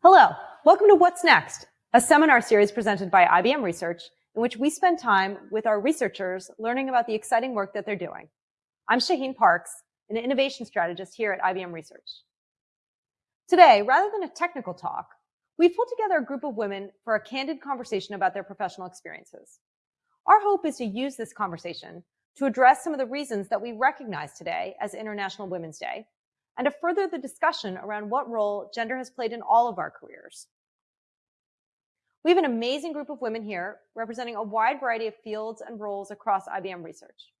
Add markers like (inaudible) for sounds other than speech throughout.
Hello, welcome to What's Next, a seminar series presented by IBM Research in which we spend time with our researchers learning about the exciting work that they're doing. I'm Shaheen Parks, an innovation strategist here at IBM Research. Today, rather than a technical talk, we've pulled together a group of women for a candid conversation about their professional experiences. Our hope is to use this conversation to address some of the reasons that we recognize today as International Women's Day and to further the discussion around what role gender has played in all of our careers. We have an amazing group of women here representing a wide variety of fields and roles across IBM research.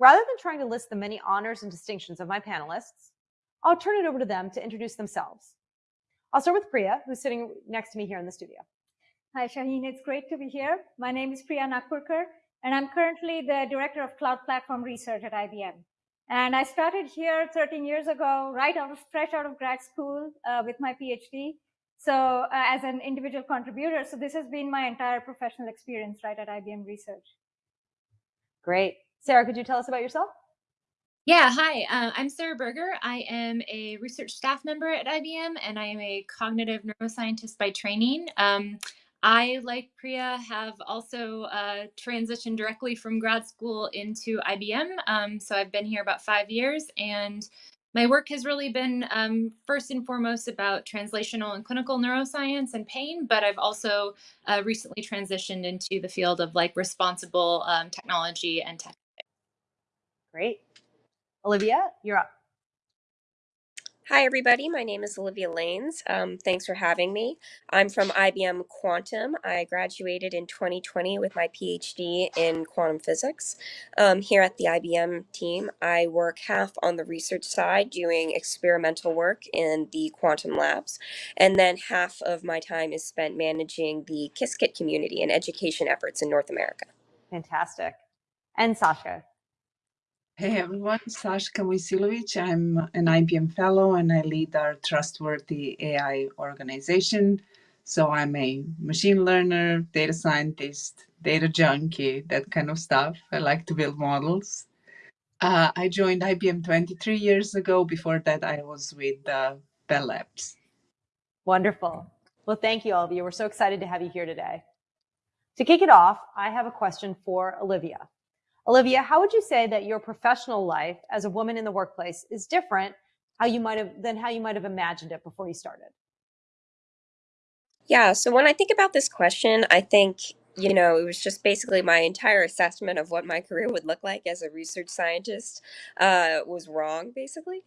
Rather than trying to list the many honors and distinctions of my panelists, I'll turn it over to them to introduce themselves. I'll start with Priya, who's sitting next to me here in the studio. Hi, Shaheen. It's great to be here. My name is Priya Nagpurkar, and I'm currently the Director of Cloud Platform Research at IBM. And I started here 13 years ago, right out of fresh out of grad school uh, with my PhD. So uh, as an individual contributor, so this has been my entire professional experience right at IBM Research. Great. Sarah, could you tell us about yourself? Yeah, hi, uh, I'm Sarah Berger. I am a research staff member at IBM and I am a cognitive neuroscientist by training. Um, I, like Priya, have also uh, transitioned directly from grad school into IBM. Um, so I've been here about five years, and my work has really been um, first and foremost about translational and clinical neuroscience and pain, but I've also uh, recently transitioned into the field of like responsible um, technology and tech. Great. Olivia, you're up. Hi, everybody. My name is Olivia Lanes. Um, thanks for having me. I'm from IBM Quantum. I graduated in 2020 with my PhD in quantum physics. Um, here at the IBM team, I work half on the research side doing experimental work in the quantum labs, and then half of my time is spent managing the Qiskit community and education efforts in North America. Fantastic. And Sasha, Hey everyone, Sashka Mojsilovic. I'm an IBM fellow and I lead our trustworthy AI organization. So I'm a machine learner, data scientist, data junkie, that kind of stuff. I like to build models. Uh, I joined IBM 23 years ago. Before that, I was with uh, Bell Labs. Wonderful. Well, thank you all of you. We're so excited to have you here today. To kick it off, I have a question for Olivia. Olivia, how would you say that your professional life as a woman in the workplace is different how you might have than how you might have imagined it before you started? Yeah, so when I think about this question, I think, you know, it was just basically my entire assessment of what my career would look like as a research scientist uh, was wrong, basically.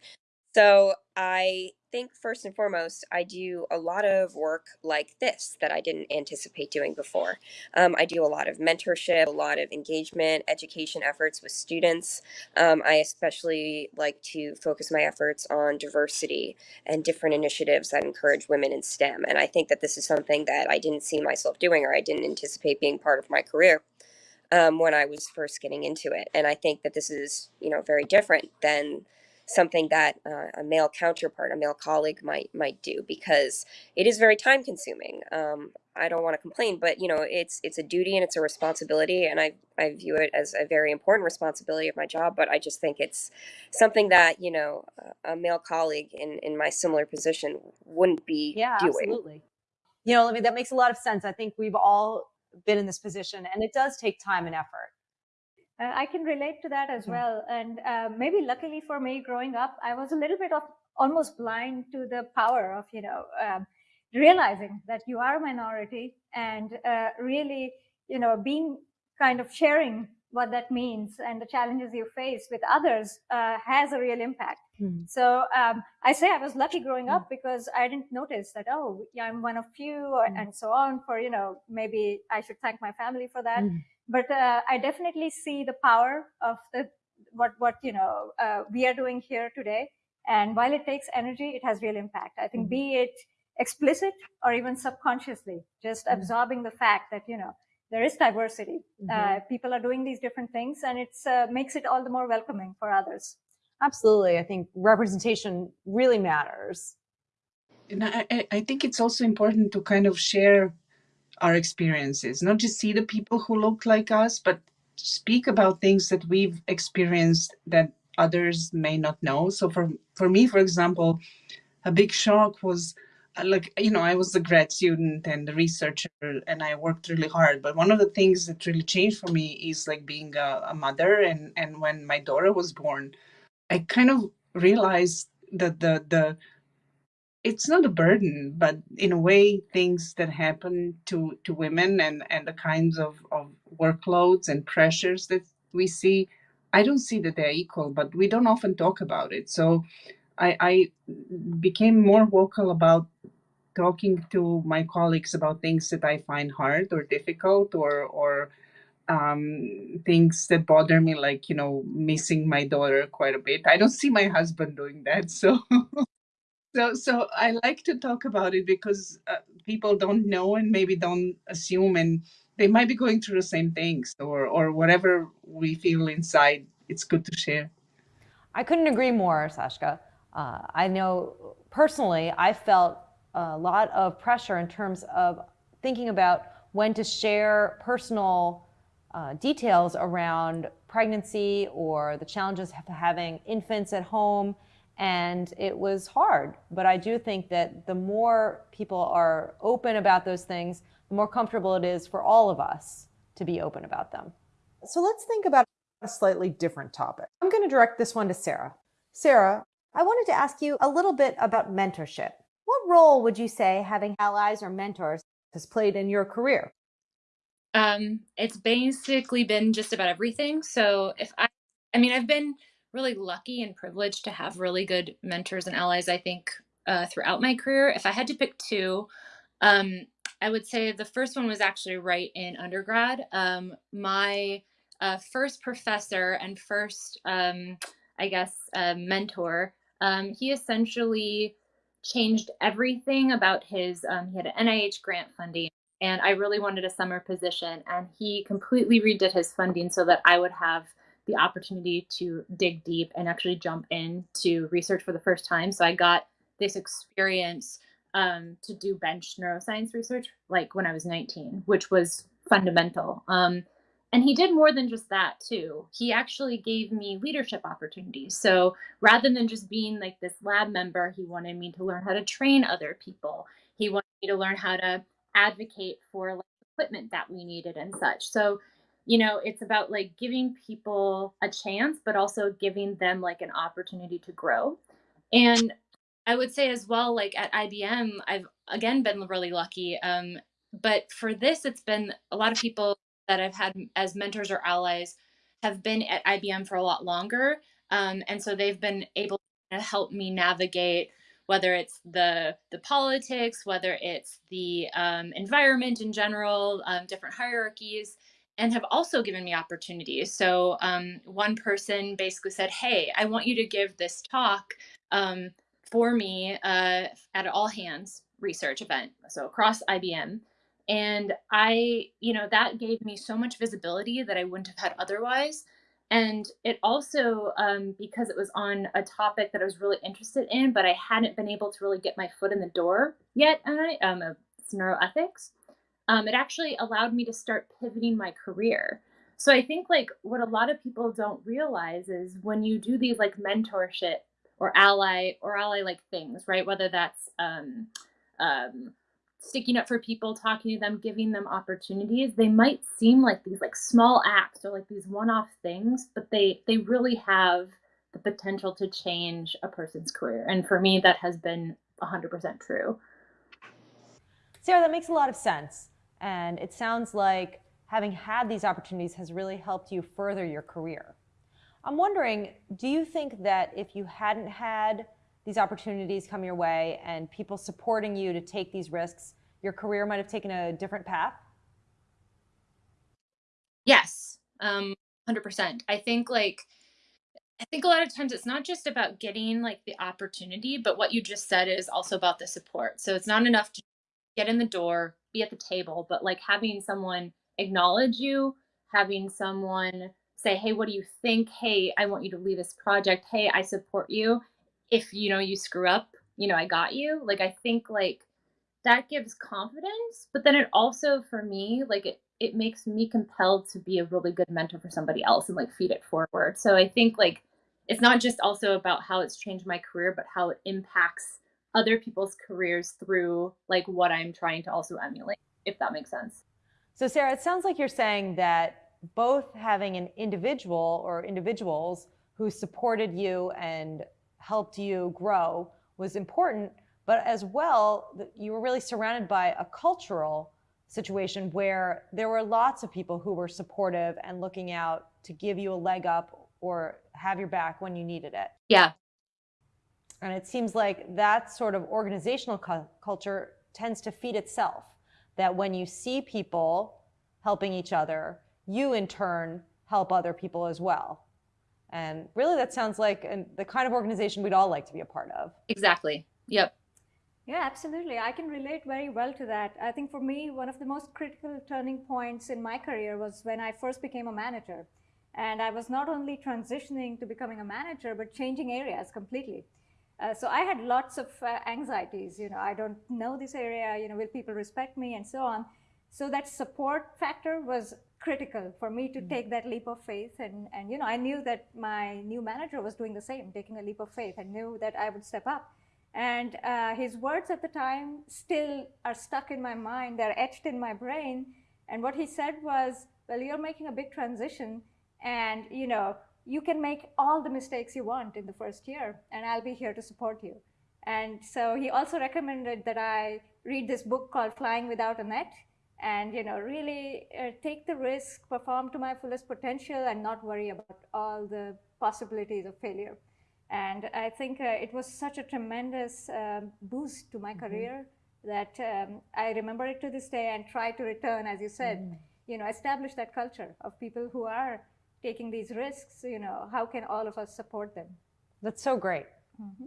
So I think first and foremost, I do a lot of work like this that I didn't anticipate doing before. Um, I do a lot of mentorship, a lot of engagement, education efforts with students. Um, I especially like to focus my efforts on diversity and different initiatives that encourage women in STEM. And I think that this is something that I didn't see myself doing or I didn't anticipate being part of my career. Um, when I was first getting into it. And I think that this is, you know, very different than something that uh, a male counterpart, a male colleague might might do because it is very time consuming. Um, I don't want to complain, but you know, it's it's a duty and it's a responsibility, and I I view it as a very important responsibility of my job. But I just think it's something that you know a male colleague in in my similar position wouldn't be yeah, doing. absolutely. You know, I mean, that makes a lot of sense. I think we've all been in this position, and it does take time and effort. Uh, I can relate to that as hmm. well. And uh, maybe luckily for me, growing up, I was a little bit of almost blind to the power of, you know, um, realizing that you are a minority and uh, really, you know, being kind of sharing what that means and the challenges you face with others uh, has a real impact. Mm-hmm. So um, I say I was lucky growing up because I didn't notice that, oh, yeah, I'm one of few mm-hmm. and so on for, you know, maybe I should thank my family for that. Hmm but uh, I definitely see the power of the what what you know uh, we are doing here today. And while it takes energy, it has real impact. I think mm-hmm. be it explicit or even subconsciously, just mm-hmm. absorbing the fact that you know there is diversity. Mm-hmm. Uh, people are doing these different things, and it uh, makes it all the more welcoming for others. Absolutely, I think representation really matters. And I, I think it's also important to kind of share our experiences, not just see the people who look like us, but speak about things that we've experienced that others may not know. So for, for me, for example, a big shock was uh, like you know i was a grad student and a researcher and i worked really hard but one of the things that really changed for me is like being a, a mother and and when my daughter was born i kind of realized that the the it's not a burden but in a way things that happen to to women and and the kinds of of workloads and pressures that we see i don't see that they're equal but we don't often talk about it so I, I became more vocal about talking to my colleagues about things that I find hard or difficult or or um, things that bother me, like you know, missing my daughter quite a bit. I don't see my husband doing that, so (laughs) so so I like to talk about it because uh, people don't know and maybe don't assume, and they might be going through the same things or or whatever we feel inside. It's good to share. I couldn't agree more, Sashka. Uh, I know personally, I felt a lot of pressure in terms of thinking about when to share personal uh, details around pregnancy or the challenges of having infants at home. And it was hard. But I do think that the more people are open about those things, the more comfortable it is for all of us to be open about them. So let's think about a slightly different topic. I'm going to direct this one to Sarah. Sarah, I wanted to ask you a little bit about mentorship. What role would you say having allies or mentors has played in your career? Um, it's basically been just about everything. So if I, I mean, I've been really lucky and privileged to have really good mentors and allies. I think uh, throughout my career, if I had to pick two, um, I would say the first one was actually right in undergrad. Um, my uh, first professor and first, um, I guess, uh, mentor um, he essentially changed everything about his, um, he had an NIH grant funding and I really wanted a summer position and he completely redid his funding so that I would have the opportunity to dig deep and actually jump in to research for the first time. So I got this experience um, to do bench neuroscience research like when I was 19, which was fundamental. Um, and he did more than just that too. He actually gave me leadership opportunities. So rather than just being like this lab member, he wanted me to learn how to train other people. He wanted me to learn how to advocate for like equipment that we needed and such. So, you know, it's about like giving people a chance, but also giving them like an opportunity to grow. And I would say as well, like at IBM, I've again been really lucky. Um, but for this, it's been a lot of people that I've had as mentors or allies have been at IBM for a lot longer. Um, and so they've been able to help me navigate whether it's the the politics, whether it's the um, environment in general, um, different hierarchies, and have also given me opportunities. So um, one person basically said, "Hey, I want you to give this talk um, for me uh, at all hands research event, so across IBM." And I, you know, that gave me so much visibility that I wouldn't have had otherwise. And it also, um, because it was on a topic that I was really interested in, but I hadn't been able to really get my foot in the door yet, I, um, it's neuroethics, um, it actually allowed me to start pivoting my career. So I think like what a lot of people don't realize is when you do these like mentorship or ally or ally like things, right? Whether that's um, um, sticking up for people, talking to them, giving them opportunities, they might seem like these like small acts or like these one-off things, but they they really have the potential to change a person's career. And for me, that has been 100% true. Sarah, that makes a lot of sense. And it sounds like having had these opportunities has really helped you further your career. I'm wondering, do you think that if you hadn't had these opportunities come your way and people supporting you to take these risks, your career might have taken a different path? Yes, um, 100%. I think like, I think a lot of times it's not just about getting like the opportunity, but what you just said is also about the support. So it's not enough to get in the door, be at the table, but like having someone acknowledge you, having someone say, Hey, what do you think? Hey, I want you to lead this project. Hey, I support you if you know you screw up, you know, I got you. Like I think like that gives confidence, but then it also for me, like it it makes me compelled to be a really good mentor for somebody else and like feed it forward. So I think like it's not just also about how it's changed my career, but how it impacts other people's careers through like what I'm trying to also emulate, if that makes sense. So Sarah, it sounds like you're saying that both having an individual or individuals who supported you and helped you grow was important, but as well, you were really surrounded by a cultural situation where there were lots of people who were supportive and looking out to give you a leg up or have your back when you needed it. Yeah. And it seems like that sort of organizational cu culture tends to feed itself. That when you see people helping each other, you in turn help other people as well. And really, that sounds like an, the kind of organization we'd all like to be a part of. Exactly. Yep. Yeah, absolutely. I can relate very well to that. I think for me, one of the most critical turning points in my career was when I first became a manager. And I was not only transitioning to becoming a manager, but changing areas completely. Uh, so I had lots of uh, anxieties. You know, I don't know this area. You know, will people respect me, and so on. So that support factor was critical for me to mm. take that leap of faith. And and you know, I knew that my new manager was doing the same, taking a leap of faith. I knew that I would step up. And uh, his words at the time still are stuck in my mind. They're etched in my brain. And what he said was, "Well, you're making a big transition, and you know." You can make all the mistakes you want in the first year, and I'll be here to support you. And so he also recommended that I read this book called Flying Without a Net and you know really uh, take the risk, perform to my fullest potential, and not worry about all the possibilities of failure. And I think uh, it was such a tremendous um, boost to my mm-hmm. career that um, I remember it to this day and try to return, as you said, mm. you know, establish that culture of people who are taking these risks, you know, how can all of us support them? That's so great. Mm-hmm.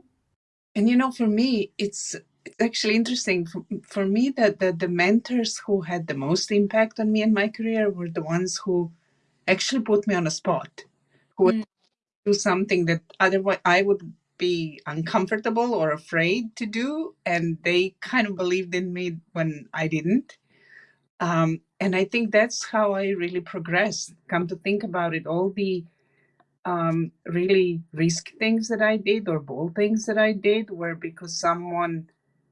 And you know, for me, it's it's actually interesting for, for me that the, the mentors who had the most impact on me and my career were the ones who actually put me on a spot, who would mm. do something that otherwise I would be uncomfortable or afraid to do, and they kind of believed in me when I didn't. Um, and I think that's how I really progressed. Come to think about it, all the um, really risk things that I did or bold things that I did were because someone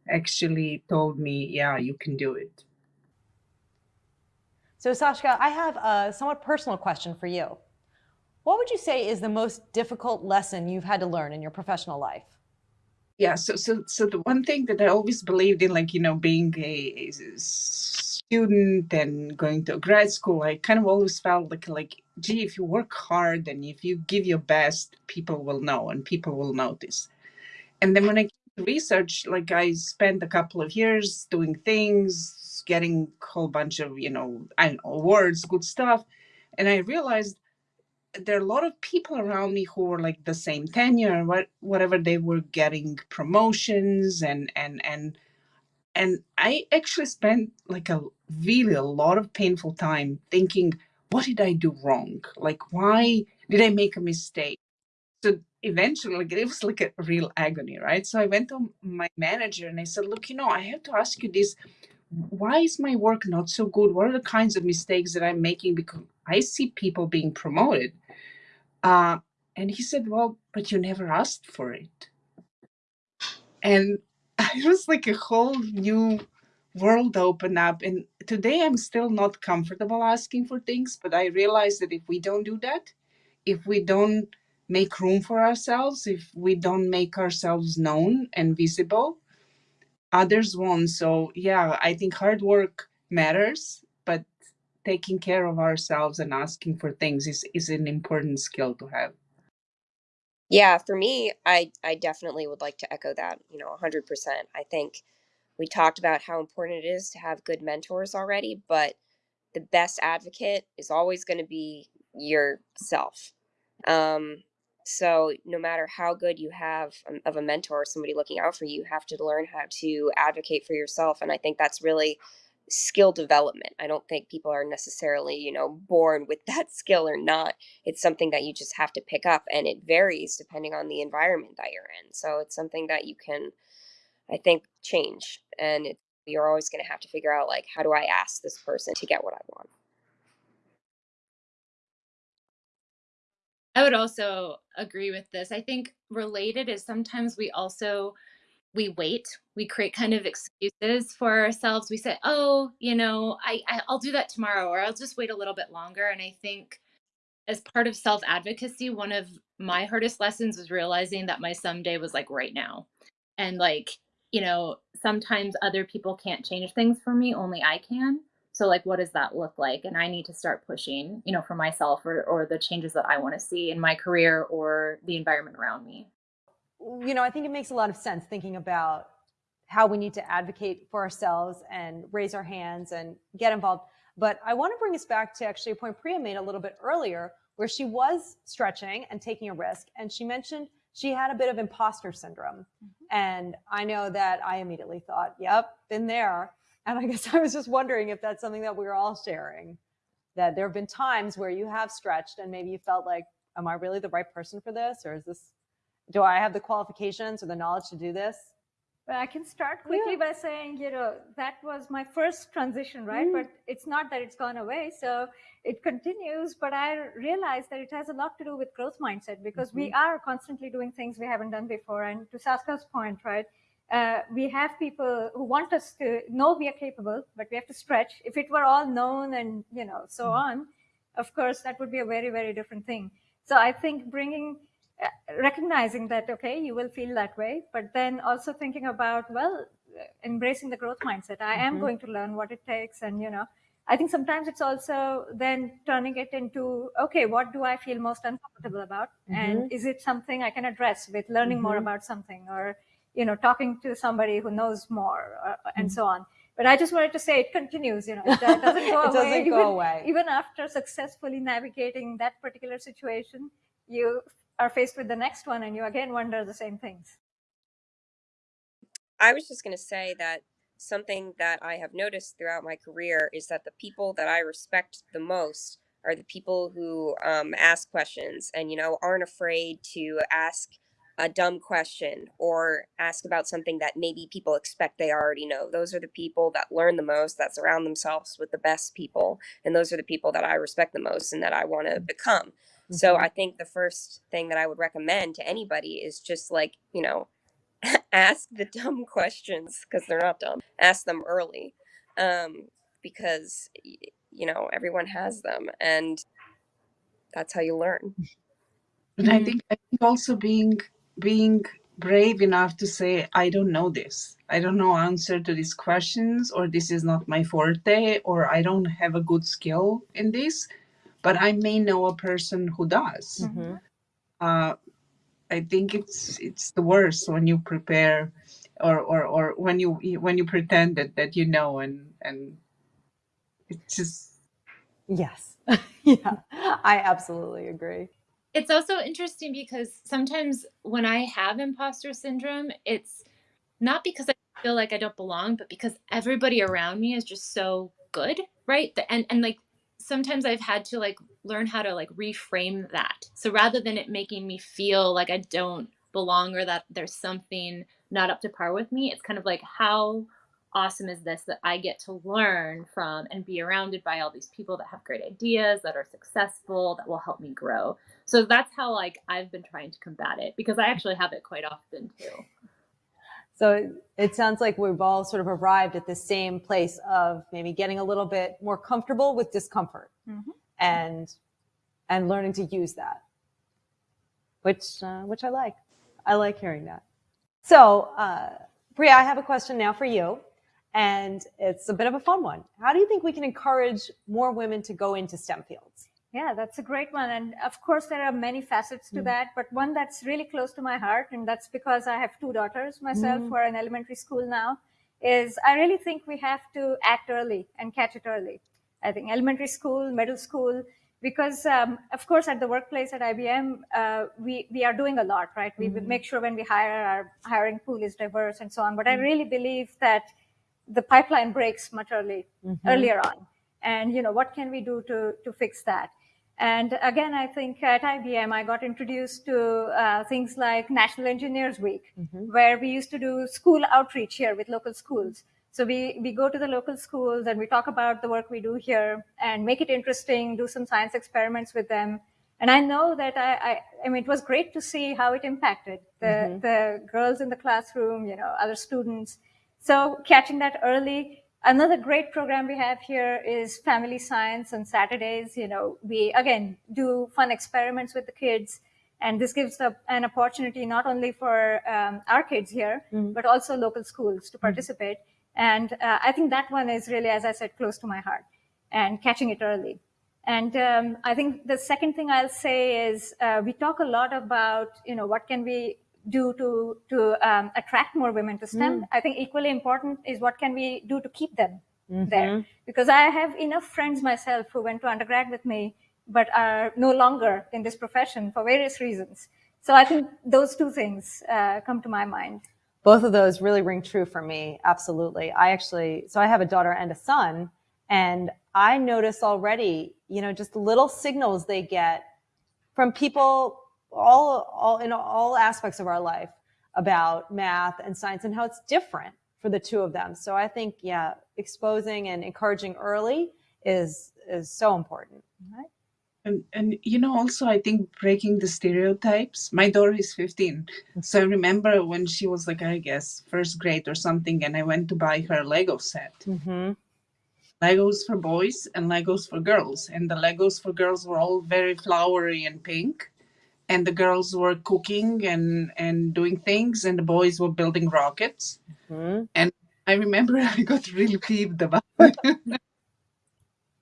actually told me, yeah, you can do it. So Sashka, I have a somewhat personal question for you. What would you say is the most difficult lesson you've had to learn in your professional life? Yeah, so so so the one thing that I always believed in, like you know, being a, a student and going to grad school, I kind of always felt like like, gee, if you work hard and if you give your best, people will know and people will notice. And then when I research, like I spent a couple of years doing things, getting a whole bunch of, you know, know, awards, good stuff. And I realized there are a lot of people around me who were like the same tenure, what whatever they were getting promotions and and and and I actually spent like a really a lot of painful time thinking, what did I do wrong? Like, why did I make a mistake? So eventually, like, it was like a real agony, right? So I went to my manager and I said, look, you know, I have to ask you this. Why is my work not so good? What are the kinds of mistakes that I'm making? Because I see people being promoted. Uh, and he said, well, but you never asked for it. And (laughs) it was like a whole new world open up. And today I'm still not comfortable asking for things, but I realize that if we don't do that, if we don't make room for ourselves, if we don't make ourselves known and visible, others won't. So yeah, I think hard work matters, but taking care of ourselves and asking for things is, is an important skill to have. Yeah, for me, I I definitely would like to echo that, you know, 100%. I think we talked about how important it is to have good mentors already, but the best advocate is always going to be yourself. Um, so no matter how good you have of a mentor, somebody looking out for you, you have to learn how to advocate for yourself. And I think that's really skill development. I don't think people are necessarily, you know, born with (laughs) that skill or not. It's something that you just have to pick up and it varies depending on the environment that you're in. So it's something that you can I think change and it, you're always going to have to figure out like how do I ask this person to get what I want. I would also agree with this. I think related is sometimes we also we wait we create kind of excuses for ourselves we say oh you know I, I i'll do that tomorrow or i'll just wait a little bit longer and i think as part of self advocacy one of my hardest lessons was realizing that my someday was like right now and like you know sometimes other people can't change things for me only i can so like what does that look like and i need to start pushing you know for myself or, or the changes that i want to see in my career or the environment around me you know, I think it makes a lot of sense thinking about how we need to advocate for ourselves and raise our hands and get involved. But I want to bring us back to actually a point Priya made a little bit earlier, where she was stretching and taking a risk. And she mentioned she had a bit of imposter syndrome. Mm-hmm. And I know that I immediately thought, yep, been there. And I (laughs) guess I was just wondering if that's something that we are all sharing. That there have been times where you have stretched and maybe you felt like, am I really the right person for this? Or is this do I have the qualifications or the knowledge to do this? But I can start quickly yeah. by saying, you know, that was my first transition, right? Mm. But it's not that it's gone away. So it continues. But I realized that it has a lot to do with growth mindset because mm-hmm. we are constantly doing things we haven't done before. And to Sascha's point, right? Uh, we have people who want us to know we are capable, but we have to stretch. If it were all known and, you know, so mm. on, of course, that would be a very, very different thing. So I think bringing recognizing that okay you will feel that way but then also thinking about well embracing the growth mindset i am mm-hmm. going to learn what it takes and you know i think sometimes it's also then turning it into okay what do i feel most uncomfortable about mm-hmm. and is it something i can address with learning mm-hmm. more about something or you know talking to somebody who knows more or, and mm-hmm. so on but i just wanted to say it continues you know it doesn't (laughs) go it doesn't even, go away even after successfully navigating that particular situation you are faced with the next one and you again wonder the same things. I was just going to say that something that I have noticed throughout my career is that the people that I respect the most are the people who um, ask questions and, you know, aren't afraid to ask a dumb question or ask about something that maybe people expect they already know. Those are the people that learn the most, that surround themselves with the best people. And those are the people that I respect the most and that I want to become. So mm-hmm. I think the first thing that I would recommend to anybody is just like, you know, (laughs) ask the dumb questions because they're not dumb. Ask them early um, because, you know, everyone has them and that's how you learn. And I think, I think also being being brave enough to say, I don't know this. I don't know answer to these questions, or this is not my forte, or I don't have a good skill in this but I may know a person who does. Mm-hmm. Uh, I think it's it's the worst when you prepare, or or or when you when you pretend that that you know and and it's just yes, (laughs) yeah, I absolutely agree. It's also interesting because sometimes when I have imposter syndrome, it's not because I feel like I don't belong, but because everybody around me is just so good, right? And and like sometimes I've had to like learn how to like reframe that. So rather than it making me feel like I don't belong or that there's something not up to par with me, it's kind of like how awesome is this that I get to learn from and be surrounded by all these people that have great ideas, that are successful, that will help me grow. So that's how like I've been trying to combat it because I actually have it quite often too. So it sounds like we've all sort of arrived at the same place of maybe getting a little bit more comfortable with discomfort mm-hmm. and and learning to use that, which uh, which I like. I like hearing that. So, uh, Priya, I have a question now for you, and it's a bit of a fun one. How do you think we can encourage more women to go into STEM fields? Yeah, that's a great one. And of course, there are many facets to mm. that, but one that's really close to my heart, and that's because I have two daughters myself mm. who are in elementary school now, is I really think we have to act early and catch it early. I think elementary school, middle school, because um, of course at the workplace at IBM, uh, we, we are doing a lot, right? We mm. make sure when we hire, our hiring pool is diverse and so on. But I mm. really believe that the pipeline breaks much early, mm-hmm. earlier on. And, you know, what can we do to, to fix that? And again, I think at IBM, I got introduced to uh, things like National Engineers Week, mm-hmm. where we used to do school outreach here with local schools. So we, we go to the local schools and we talk about the work we do here and make it interesting, do some science experiments with them. And I know that I, I, I mean, it was great to see how it impacted the, Mhm. the girls in the classroom, you know, other students. So catching that early. Another great program we have here is family science on Saturdays. You know, we again do fun experiments with the kids. And this gives the, an opportunity not only for um, our kids here, Mhm. but also local schools to participate. And uh, I think that one is really, as I said, close to my heart and catching it early. And um, I think the second thing I'll say is uh, we talk a lot about, you know, what can we do to to um, attract more women to STEM. I think equally important is what can we do to keep them there Mhm. because I have enough friends myself who went to undergrad with me but are no longer in this profession for various reasons. So I think those two things uh, come to my mind. both of those really ring true for me. Absolutely. I actually, so I have a daughter and a son, and I notice already, you know, just little signals they get from people all, all in all aspects of our life about math and science and how it's different for the two of them. So I think, yeah, exposing and encouraging early is, is so important. Right? And, and you know, also, I think breaking the stereotypes. My daughter is 15. So I remember when she was like, I guess, first grade or something, and I went to buy her a Lego set. Mm-hmm. Legos for boys and Legos for girls. And the Legos for girls were all very flowery and pink. And the girls were cooking and, and doing things, and the boys were building rockets. Mm-hmm. I remember (laughs) I got really peeved about (laughs) it.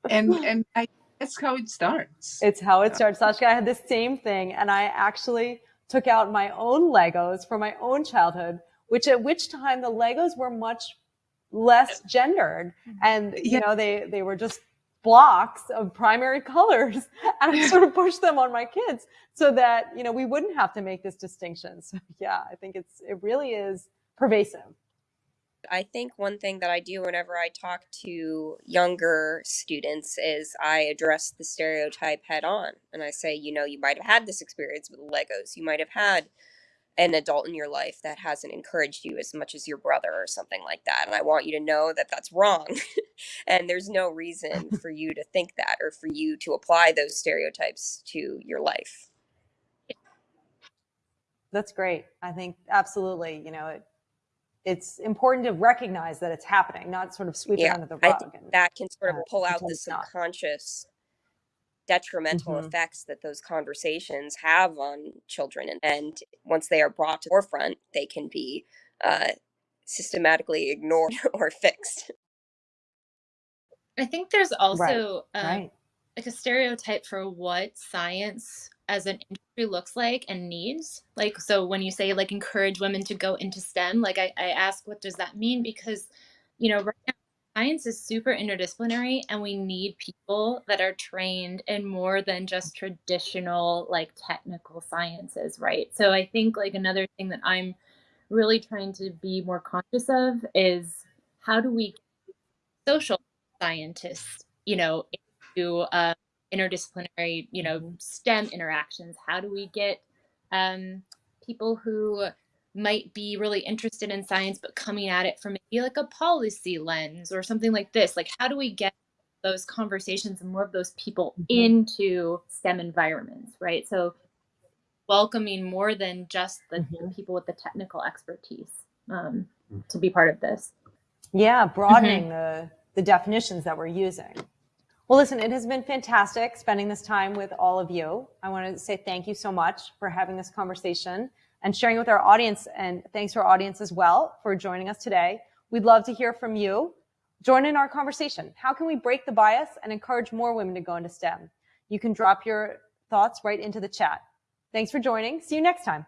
and and I that's how it starts. It's how it starts. Sashka, I had the same thing, and I actually took out my own Legos from my own childhood, which at which time the Legos were much less gendered, and you Yeah. know they they were just blocks of primary (laughs) colors, and I sort of pushed them on my kids so that you know we wouldn't have to make this distinction. So yeah, I think it's it really is pervasive. I think one thing that I do whenever I talk to younger students is I address the stereotype head on. And I say, you know, you might have had this experience with Legos. You might have had an adult in your life that hasn't encouraged you as much as your brother or something like that. And I want you to know that that's wrong. (laughs) and there's no reason for you to think that or for you to apply those stereotypes to your life. That's great. I think absolutely. You know, it, it's important to recognize that it's happening, not sort of sweep it under the I rug. that can sort uh, of pull out the subconscious detrimental Mhm. effects that those conversations have on children and, and once they are brought to the forefront they can be uh, systematically ignored (laughs) or fixed I think there's also um, right. like a stereotype for what science as an industry looks like and needs. Like, so when you say like encourage women to go into STEM, like I, I ask, what does that mean? Because, you know, right now, science is super interdisciplinary and we need people that are trained in more than just traditional like technical sciences, right? So I think like another thing that I'm really trying to be more conscious of is how do we social scientists, you know, into uh, interdisciplinary, you know, STEM interactions? How do we get um, people who might be really interested in science but coming at it from maybe like a policy lens or something like this? Like, how do we get those conversations and more of those people Mhm. into STEM environments, right? So, welcoming more than just the, the Mhm. people with the technical expertise um, to be part of this. Yeah, broadening the, the definitions that we're using. Well, listen, it has been fantastic spending this time with all of you. I want to say thank you so much for having this conversation and sharing with our audience. And thanks to our audience as well for joining us today. We'd love to hear from you. Join in our conversation. How can we break the bias and encourage more women to go into STEM? You can drop your thoughts right into the chat. Thanks for joining. See you next time.